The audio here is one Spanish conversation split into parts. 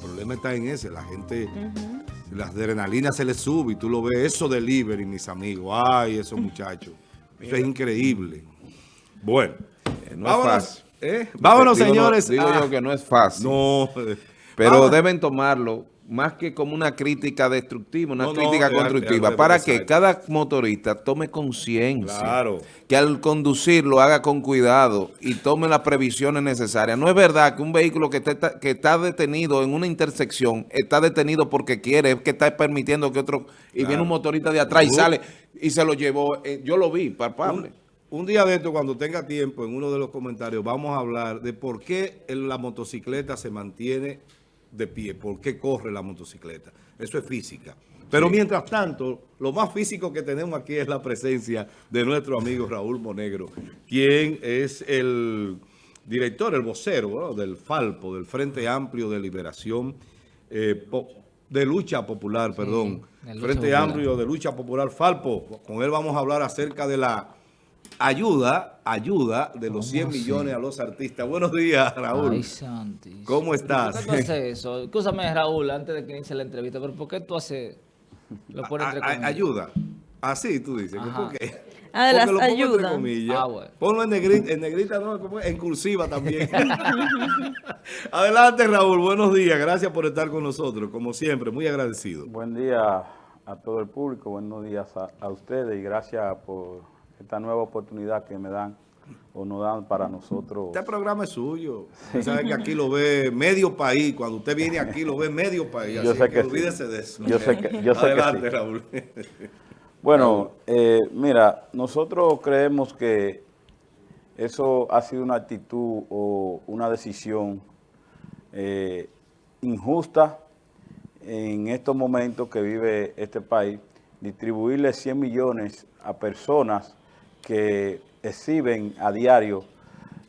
problema está en ese, la gente, las adrenalinas se les sube y tú lo ves, eso delivery, mis amigos, ay, esos muchachos, eso es increíble. Bueno, eh, no vámonos, es fácil. ¿eh? Vámonos, señores. digo yo que no es fácil. No. Pero deben tomarlo más que como una crítica destructiva, una crítica constructiva, para que cada motorista tome conciencia, claro. que al conducir lo haga con cuidado y tome las previsiones necesarias. No es verdad que un vehículo que está, que está detenido en una intersección está detenido porque quiere, es que está permitiendo que otro, y viene un motorista de atrás y sale y se lo llevó, eh, yo lo vi, palpable. Un, un día de esto, cuando tenga tiempo, en uno de los comentarios, vamos a hablar de por qué la motocicleta se mantiene de pie, por qué corre la motocicleta. Eso es física. Pero mientras tanto, lo más físico que tenemos aquí es la presencia de nuestro amigo Raúl Monegro, quien es el director, el vocero del FALPO, del Frente Amplio de Liberación, eh, de Lucha Popular, perdón. Frente Amplio de Lucha Popular, FALPO. Con él vamos a hablar acerca de la ayuda, ayuda de los 100 millones a los artistas. Buenos días, Raúl. Ay, Santi. ¿Cómo estás? ¿Por qué tú haces eso? Escúchame, Raúl, antes de que inicie la entrevista, pero ¿por qué tú haces... Lo pones entre comillas? Ayuda. Así tú dices. ¿Por qué? Ah, de las ayudas. Ah, bueno. Ponlo en negrita, en negrita no, en cursiva también. Adelante, Raúl. Buenos días. Gracias por estar con nosotros. Como siempre, muy agradecido. Buen día a todo el público. Buenos días a ustedes y gracias por esta nueva oportunidad que me dan o nos dan para nosotros. Este programa es suyo. Usted sabe que aquí lo ve medio país. Cuando usted viene aquí lo ve medio país. Yo sé que, olvídese de eso. Yo sé que, yo Adelante, que Raúl. Bueno, eh, mira, nosotros creemos que eso ha sido una actitud o una decisión eh, injusta en estos momentos que vive este país, distribuirle 100 millones a personas que exhiben a diario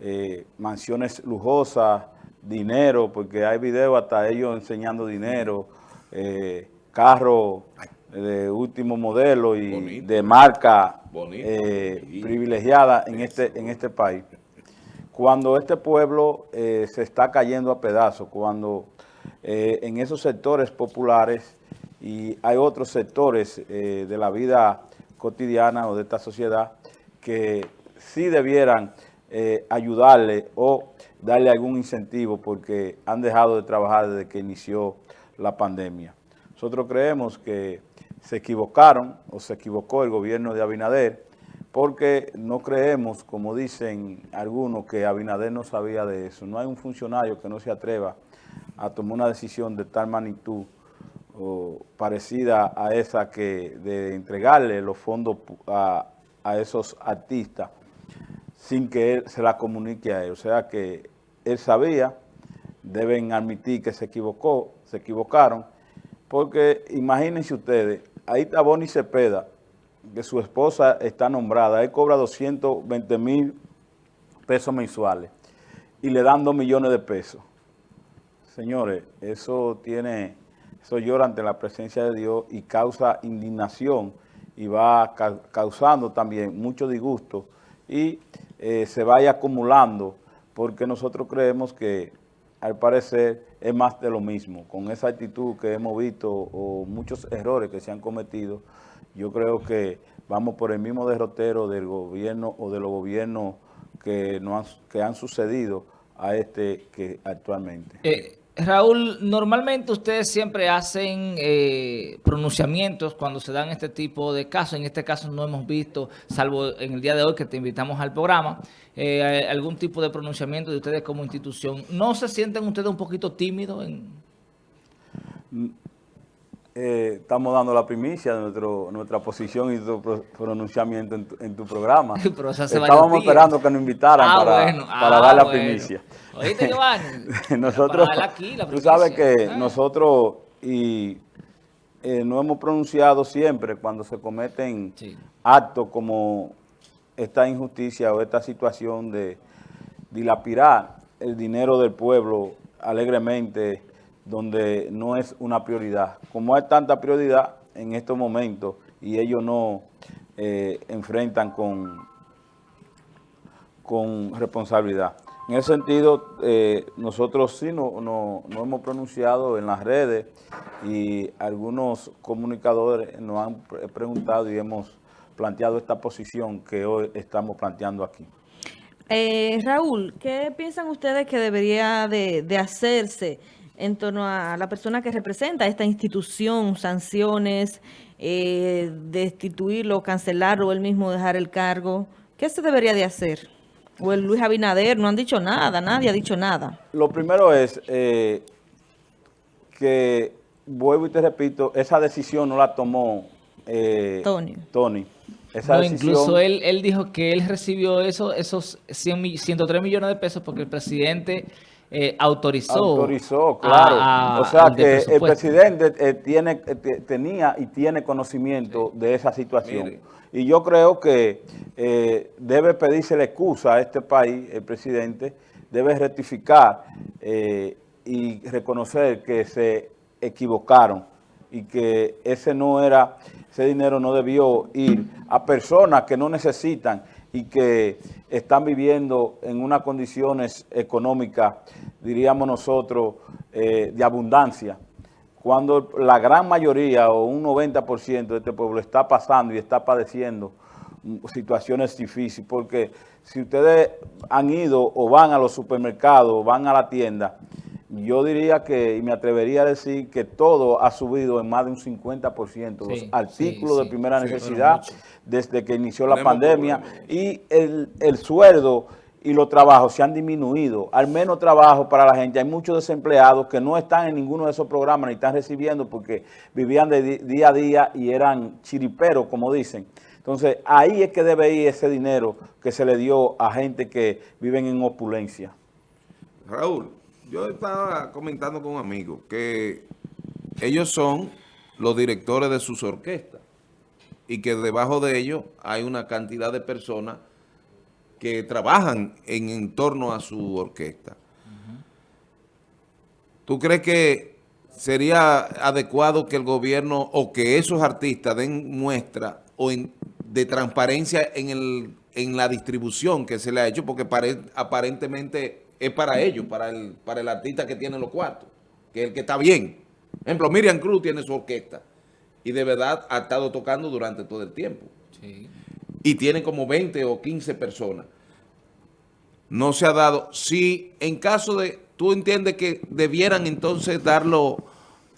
eh, mansiones lujosas, dinero, porque hay videos hasta ellos enseñando dinero, eh, carros de último modelo y de marca eh, privilegiada en este, en este país. Cuando este pueblo se está cayendo a pedazos, cuando en esos sectores populares y hay otros sectores de la vida cotidiana o de esta sociedad que sí debieran eh, ayudarle o darle algún incentivo porque han dejado de trabajar desde que inició la pandemia. Nosotros creemos que se equivocaron o se equivocó el gobierno de Abinader porque no creemos, como dicen algunos, que Abinader no sabía de eso. No hay un funcionario que no se atreva a tomar una decisión de tal magnitud parecida a esa que de entregarle los fondos a, a esos artistas sin que él se la comunique a él. O sea que él sabía, deben admitir que se equivocó, se equivocaron, porque imagínense ustedes, ahí está Bonnie Cepeda, que su esposa está nombrada, él cobra 220 mil pesos mensuales y le dan 2 millones de pesos. Señores, eso tiene, eso llora ante la presencia de Dios y causa indignación y va causando también mucho disgusto y eh, se vaya acumulando porque nosotros creemos que al parecer es más de lo mismo. Con esa actitud que hemos visto o muchos errores que se han cometido, yo creo que vamos por el mismo derrotero del gobierno o de los gobiernos que, no han, que han sucedido a este que actualmente. Eh, Raúl, normalmente ustedes siempre hacen eh, pronunciamientos cuando se dan este tipo de casos. En este caso no hemos visto, salvo en el día de hoy que te invitamos al programa, eh, algún tipo de pronunciamiento de ustedes como institución. ¿No se sienten ustedes un poquito tímidos? En... Eh, estamos dando la primicia de nuestro, nuestra posición y tu pronunciamiento en tu, programa. Estábamos esperando que nos invitaran ah, para, ah, dar la primicia. Oíste, nosotros, tú sabes que ah. nosotros y eh, no hemos pronunciado siempre cuando se cometen actos como esta injusticia o esta situación de dilapidar el dinero del pueblo alegremente donde no es una prioridad. Como hay tanta prioridad en estos momentos y ellos no eh, enfrentan con, con responsabilidad. En ese sentido, eh, nosotros sí no, no, no hemos pronunciado en las redes y algunos comunicadores nos han pre- preguntado y hemos planteado esta posición que hoy estamos planteando aquí. Eh, Raúl, ¿qué piensan ustedes que debería de, de hacerse en torno a la persona que representa esta institución, sanciones, eh, destituirlo, cancelarlo, o él mismo dejar el cargo? ¿Qué se debería de hacer? O el Luis Abinader, no han dicho nada, nadie ha dicho nada. Lo primero es eh, que, vuelvo y te repito, esa decisión no la tomó eh, Tony. Tony. Esa No, decisión, incluso él, él dijo que él recibió eso, esos 100 mi- 103 millones de pesos porque el presidente eh, autorizó. autorizó, claro. a- o sea que el presidente eh, tiene, eh, te- tenía y tiene conocimiento de esa situación. Mire. Y yo creo que eh, debe pedirse la excusa a este país, el presidente, debe rectificar y reconocer que se equivocaron y que ese no era, ese dinero no debió ir a personas que no necesitan y que están viviendo en unas condiciones económicas, diríamos nosotros, eh, de abundancia. Cuando la gran mayoría o un 90% de este pueblo está pasando y está padeciendo situaciones difíciles, porque si ustedes han ido o van a los supermercados o van a la tienda, yo diría que, y me atrevería a decir que todo ha subido en más de un 50%, los Sí, artículos sí, de primera necesidad desde que inició la pandemia problemas. y el, el sueldo y los trabajos se han disminuido. Al menos trabajo para la gente. Hay muchos desempleados que no están en ninguno de esos programas ni están recibiendo porque vivían de día a día y eran chiriperos, como dicen. Entonces, ahí es que debe ir ese dinero que se le dio a gente que viven en opulencia. Raúl, yo estaba comentando con un amigo que ellos son los directores de sus orquestas y que debajo de ellos hay una cantidad de personas que trabajan en, torno a su orquesta. ¿Tú crees que sería adecuado que el gobierno o que esos artistas den muestra o en- de transparencia en, el, en la distribución que se le ha hecho? Porque pare- aparentemente es para ellos, para el, para el artista que tiene los cuartos, que es el que está bien. Por ejemplo, Miriam Cruz tiene su orquesta y de verdad ha estado tocando durante todo el tiempo Sí. y tienen como 20 o 15 personas. No se ha dado. Si en caso de, tú entiendes que debieran entonces darlo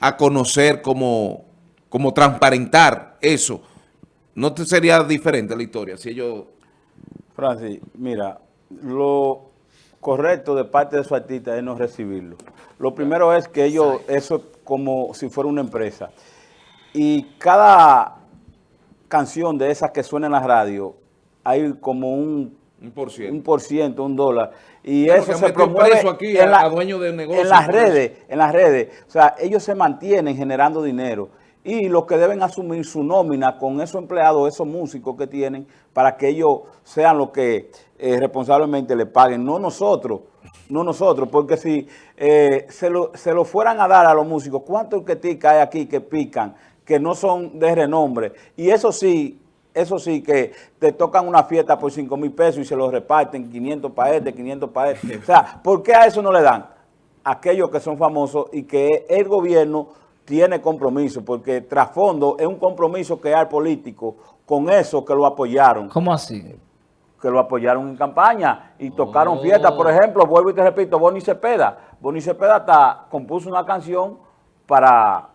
a conocer como, como transparentar eso, ¿no te sería diferente la historia? Si ellos, Francis, mira, lo correcto de parte de su artista es no recibirlo. Lo primero es que ellos, eso es como si fuera una empresa. Y cada canción de esas que suena en la radio, hay como un, un por ciento. un por ciento, un dólar. Y Claro, eso se promueve aquí a- a dueños de negocios en las redes, en las redes. O sea, ellos se mantienen generando dinero. Y los que deben asumir su nómina con esos empleados, esos músicos que tienen, para que ellos sean los que eh, responsablemente le paguen, no nosotros, no nosotros, porque si eh, se, lo, se lo fueran a dar a los músicos, ¿cuántos que hay aquí que pican, que no son de renombre? Y eso sí, eso sí, que te tocan una fiesta por 5 mil pesos y se los reparten 500 para este, 500 para este. O sea, ¿por qué a eso no le dan? Aquellos que son famosos y que el gobierno tiene compromiso, porque trasfondo es un compromiso que hay político con eso que lo apoyaron ¿Cómo así? Que lo apoyaron en campaña y tocaron Oh. fiestas. Por ejemplo, vuelvo y te repito, Bonnie Cepeda. Bonnie Cepeda hasta compuso una canción para,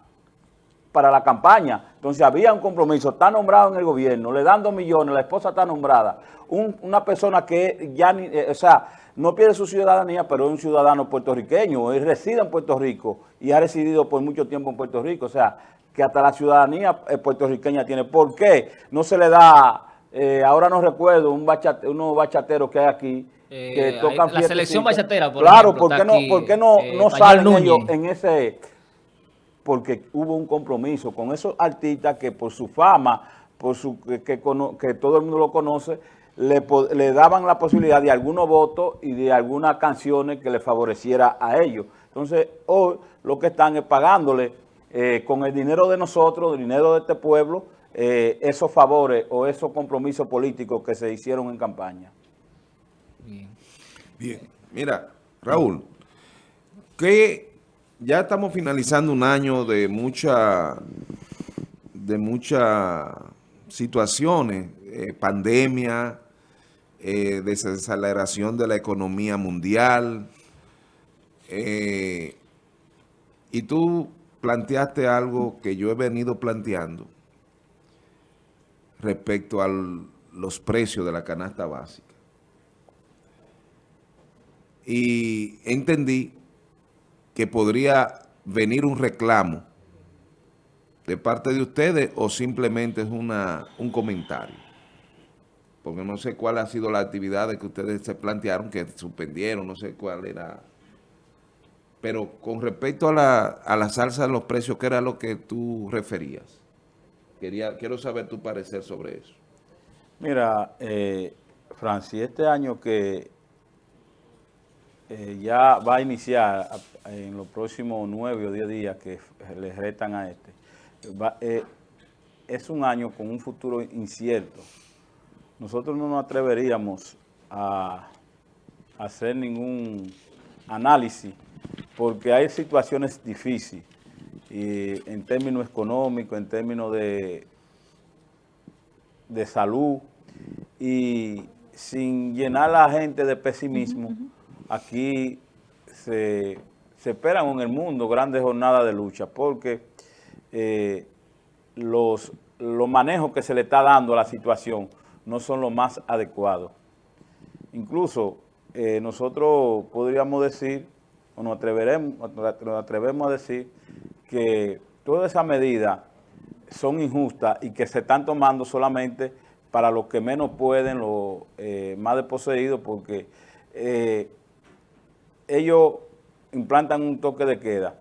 para la campaña. Entonces había un compromiso, está nombrado en el gobierno, le dan dos millones, la esposa está nombrada. Un- una persona que ya, ni, eh, o sea, no pierde su ciudadanía, pero es un ciudadano puertorriqueño, él reside en Puerto Rico y ha residido por mucho tiempo en Puerto Rico. O sea, que hasta la ciudadanía eh, puertorriqueña tiene. ¿Por qué no se le da... Eh, ahora no recuerdo un bachate, unos bachateros que hay aquí Eh, que tocan la selección bachatera, por Claro, ejemplo, ¿por qué no, aquí, por qué no, eh, no salen Núñez. ellos en ese? Porque hubo un compromiso con esos artistas que por su fama, por su que, que cono- que todo el mundo lo conoce, le daban la posibilidad de algunos votos y de algunas canciones que le favoreciera a ellos. Entonces, hoy lo que están es pagándole eh, con el dinero de nosotros, el dinero de este pueblo, eh, esos favores o esos compromisos políticos que se hicieron en campaña. Bien. Bien, Mira, Raúl, que ya estamos finalizando un año de mucha, de muchas situaciones, eh, pandemia, eh, desaceleración de la economía mundial, eh, y tú planteaste algo que yo he venido planteando respecto a los precios de la canasta básica. Y entendí que podría venir un reclamo de parte de ustedes o simplemente es una, un comentario. Porque no sé cuál ha sido la actividad que ustedes se plantearon, que suspendieron, no sé cuál era. Pero con respecto a la, a la salsa de los precios, ¿qué era lo que tú referías? Quiero saber tu parecer sobre eso. Mira, eh, Francis, este año que eh, ya va a iniciar en los próximos nueve o diez días que le restan a este, eh, es un año con un futuro incierto. Nosotros no nos atreveríamos a hacer ningún análisis porque hay situaciones difíciles y en términos económicos, en términos de, de salud y sin llenar a la gente de pesimismo, aquí se, esperan en el mundo grandes jornadas de lucha porque eh, los, los manejos que se le está dando a la situación no son los más adecuados. Incluso eh, nosotros podríamos decir, o nos atreveremos, nos atrevemos a decir que todas esas medidas son injustas y que se están tomando solamente para los que menos pueden, los eh, más desposeídos, porque ellos implantan un toque de queda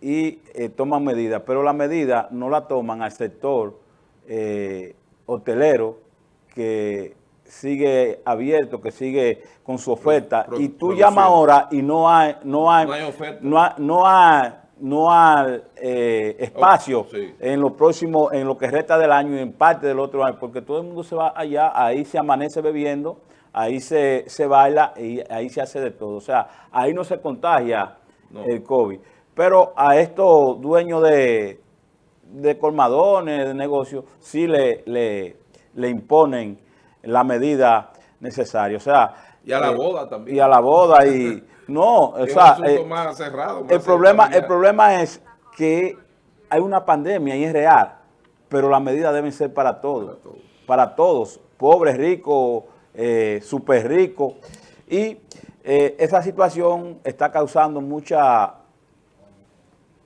y eh, toman medidas, pero la medida no la toman al sector eh, hotelero que sigue abierto, que sigue con su oferta, y tú llamas ahora y no hay, no hay, no hay, no hay, no hay eh, espacio oh, en lo próximo, en lo que resta del año y en parte del otro año, porque todo el mundo se va allá, ahí se amanece bebiendo, ahí se, se baila y ahí se hace de todo. O sea, ahí no se contagia el COVID. Pero a estos dueños de, de colmadones, de negocios, sí le, le, imponen la medida necesaria. O sea... Y a la eh, boda también. Y a la boda y... No, o sea... Eh, el, problema, el problema es que hay una pandemia y es real, pero las medidas deben ser para todos. Para todos, para todos pobres, ricos, eh, súper rico. Y eh, esa situación está causando mucha,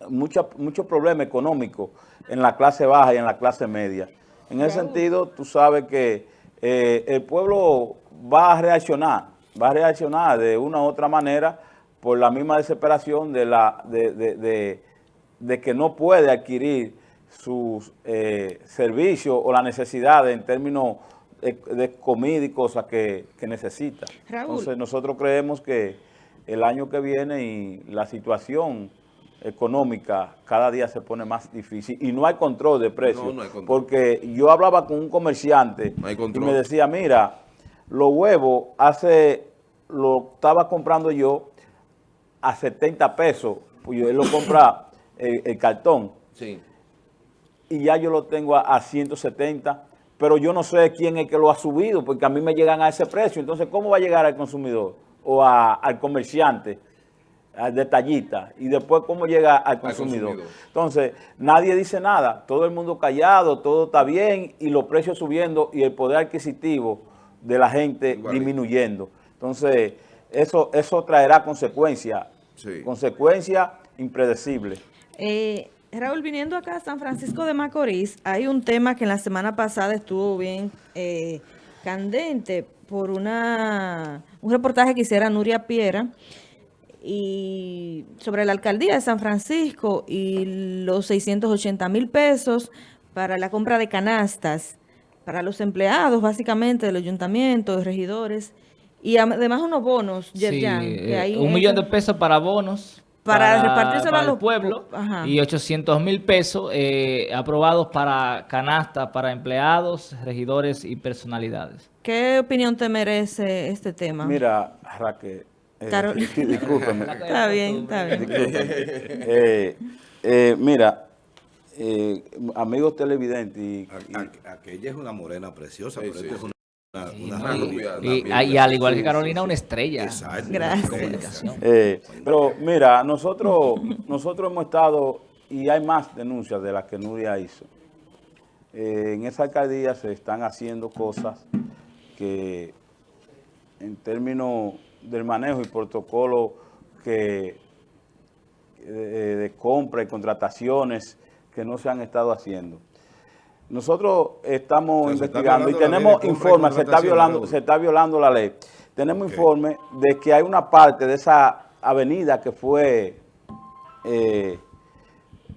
mucha, mucho problema económico en la clase baja y en la clase media. En ese sentido, tú sabes que eh, el pueblo va a reaccionar, va a reaccionar de una u otra manera por la misma desesperación de, la, de, de, que no puede adquirir sus eh, servicios o la necesidad en términos de, comida y cosas que, necesita. Entonces nosotros creemos que el año que viene y la situación económica cada día se pone más difícil y no hay control de precios. Porque yo hablaba con un comerciante y me decía, mira, los huevos hace, lo estaba comprando yo a 70 pesos, pues él lo compra el, cartón. Sí. Y ya yo lo tengo a, a 170 pero yo no sé quién es que lo ha subido, porque a mí me llegan a ese precio. Entonces, ¿cómo va a llegar al consumidor o al comerciante, detallista? Y después, ¿cómo llega al consumidor? Entonces, nadie dice nada, todo el mundo callado, todo está bien y los precios subiendo y el poder adquisitivo de la gente disminuyendo. Entonces, eso, eso traerá consecuencias, consecuencias impredecibles. Eh, Raúl, viniendo acá a San Francisco de Macorís, hay un tema que en la semana pasada estuvo bien eh, candente por una un reportaje que hiciera Nuria Piera y sobre la alcaldía de San Francisco y los 680 mil pesos para la compra de canastas para los empleados básicamente del ayuntamiento, de regidores y además unos bonos, sí, eh, un millón de pesos para bonos para, repartirse a los pueblos y 800 mil pesos eh, aprobados para canastas, para empleados, regidores y personalidades. ¿Qué opinión te merece este tema? Mira, Raquel, Carol- sí, discúlpeme. Está bien, está bien. Eh, eh, mira, eh, amigos televidentes y, y- Aquella es una morena preciosa, Sí, pero sí, esta es una, Y, una y- rubia. y- una y al igual que Carolina, una estrella. Exacto. Gracias. de comunicación. Eh, pero mira, nosotros, nosotros hemos estado, y hay más denuncias de las que Nuria hizo. Eh, en esa alcaldía se están haciendo cosas que en términos del manejo y protocolo que eh, de compra y contrataciones que no se han estado haciendo. Nosotros estamos investigando y tenemos informes, se está violando, se está violando la ley. Tenemos Ok. informe de que hay una parte de esa avenida que fue eh,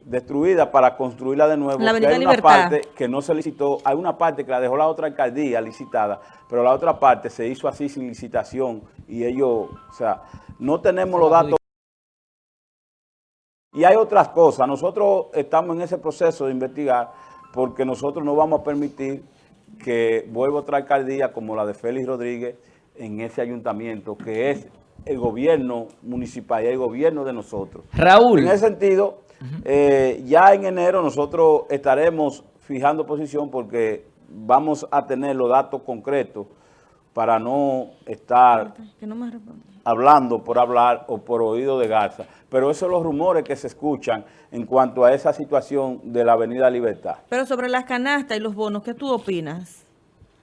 destruida para construirla de nuevo. La Avenida hay una Libertad. parte que no se licitó, hay una parte que la dejó la otra alcaldía licitada, pero la otra parte se hizo así sin licitación y ellos, o sea, no tenemos los datos. Y hay otras cosas. Nosotros estamos en ese proceso de investigar porque nosotros no vamos a permitir que vuelva otra alcaldía como la de Félix Rodríguez en ese ayuntamiento, que es el gobierno municipal y el gobierno de nosotros. Raúl, En ese sentido, eh, ya en enero nosotros estaremos fijando posición porque vamos a tener los datos concretos para no estar Que no me responde. hablando por hablar o por oído de Garza. Pero esos son los rumores que se escuchan en cuanto a esa situación de la Avenida Libertad. Pero sobre las canastas y los bonos, ¿qué tú opinas?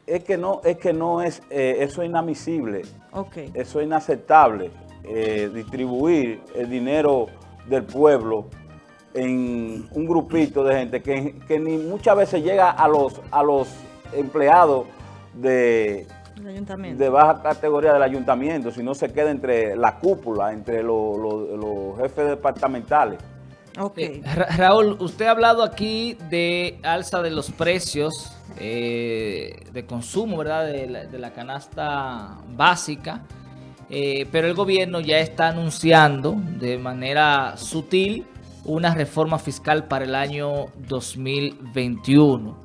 Es que no es, que no es eh, eso es inadmisible, eso es inaceptable, eh, distribuir el dinero del pueblo en un grupito de gente que, que ni muchas veces llega a los, a los empleados de, El ayuntamiento. de baja categoría del ayuntamiento, sino se queda entre la cúpula, entre los, los- los jefes departamentales. Ok. eh, Ra- Raúl, usted ha hablado aquí de alza de los precios eh, de consumo, ¿verdad? De la, de la canasta básica, eh, pero el gobierno ya está anunciando de manera sutil una reforma fiscal para el año 2021.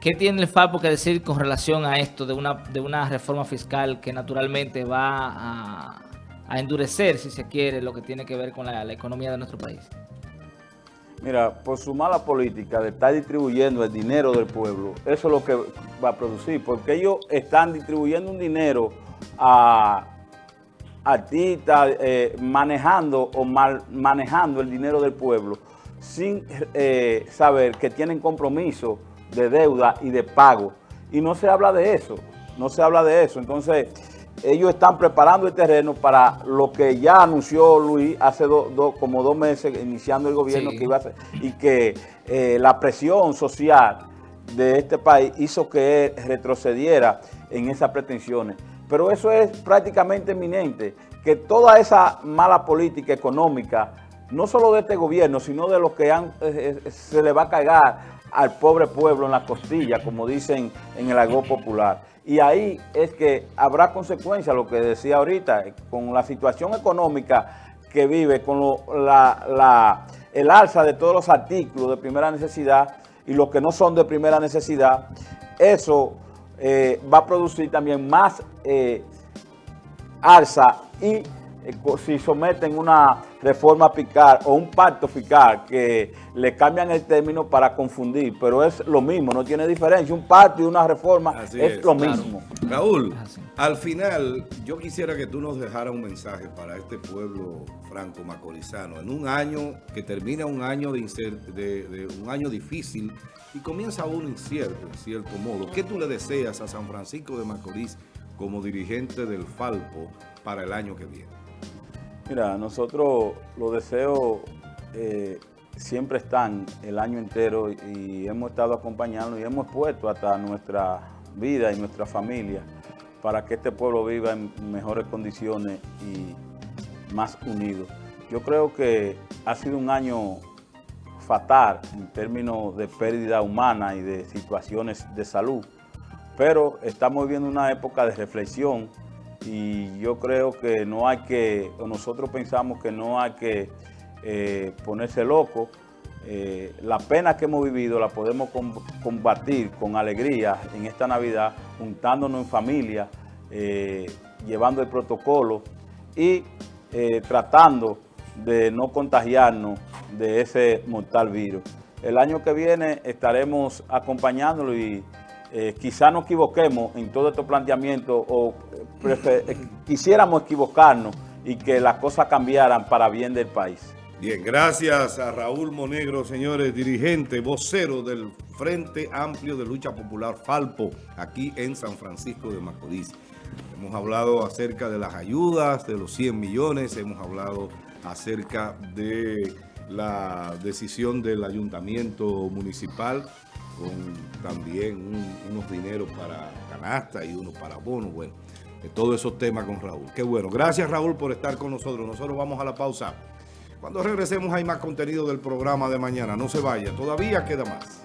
¿Qué tiene el FAPO que decir con relación a esto de una, de una reforma fiscal que naturalmente va a, endurecer, si se quiere, lo que tiene que ver con la, la economía de nuestro país? Mira, por su mala política de estar distribuyendo el dinero del pueblo, eso es lo que va a producir, porque ellos están distribuyendo un dinero a artistas, eh, manejando o mal manejando el dinero del pueblo, sin eh, saber que tienen compromiso de deuda y de pago. Y no se habla de eso, no se habla de eso. Entonces, ellos están preparando el terreno para lo que ya anunció Luis hace do- do- como dos meses, iniciando el gobierno, Sí. que iba a hacer, y que eh, la presión social de este país hizo que él retrocediera en esas pretensiones. Pero eso es prácticamente eminente, que toda esa mala política económica, no solo de este gobierno, sino de los que han, eh, eh, se le va a cargar al pobre pueblo en la costilla, como dicen en el argot popular. Y ahí es que habrá consecuencias, lo que decía ahorita, con la situación económica que vive, con lo- la, la- el alza de todos los artículos de primera necesidad y los que no son de primera necesidad, eso eh, va a producir también más eh, alza y si someten una reforma fiscal o un pacto fiscal que le cambian el término para confundir, pero es lo mismo, no tiene diferencia. Un pacto y una reforma es, es, lo claro. mismo. Raúl, al final yo quisiera que tú nos dejaras un mensaje para este pueblo franco macorizano en un año que termina un año de, de- de un año difícil y comienza uno incierto en cierto modo. ¿Qué tú le deseas a San Francisco de Macorís como dirigente del Falpo para el año que viene? Mira, nosotros los deseos eh, siempre están el año entero y hemos estado acompañando y hemos puesto hasta nuestra vida y nuestra familia para que este pueblo viva en mejores condiciones y más unido. Yo creo que ha sido un año fatal en términos de pérdida humana y de situaciones de salud, pero estamos viviendo una época de reflexión y yo creo que no hay que, o nosotros pensamos que no hay que eh, ponerse loco. Eh, la pena que hemos vivido la podemos com- combatir con alegría en esta Navidad, juntándonos en familia, eh, llevando el protocolo y eh, tratando de no contagiarnos de ese mortal virus. El año que viene estaremos acompañándolo y eh, quizá nos equivoquemos en todo estos planteamientos o prefer- eh, quisiéramos equivocarnos y que las cosas cambiaran para bien del país. Bien, gracias a Raúl Monegro, señores, dirigente, vocero del Frente Amplio de Lucha Popular Falpo, aquí en San Francisco de Macorís. Hemos hablado acerca de las ayudas, de los 100 millones, hemos hablado acerca de la decisión del ayuntamiento municipal con también un- unos dineros para canasta y unos para bonos, bueno, de todos esos temas con Raúl. Qué bueno. Gracias Raúl por estar con nosotros. Nosotros vamos a la pausa. Cuando regresemos hay más contenido del programa de mañana. No se vaya, todavía queda más.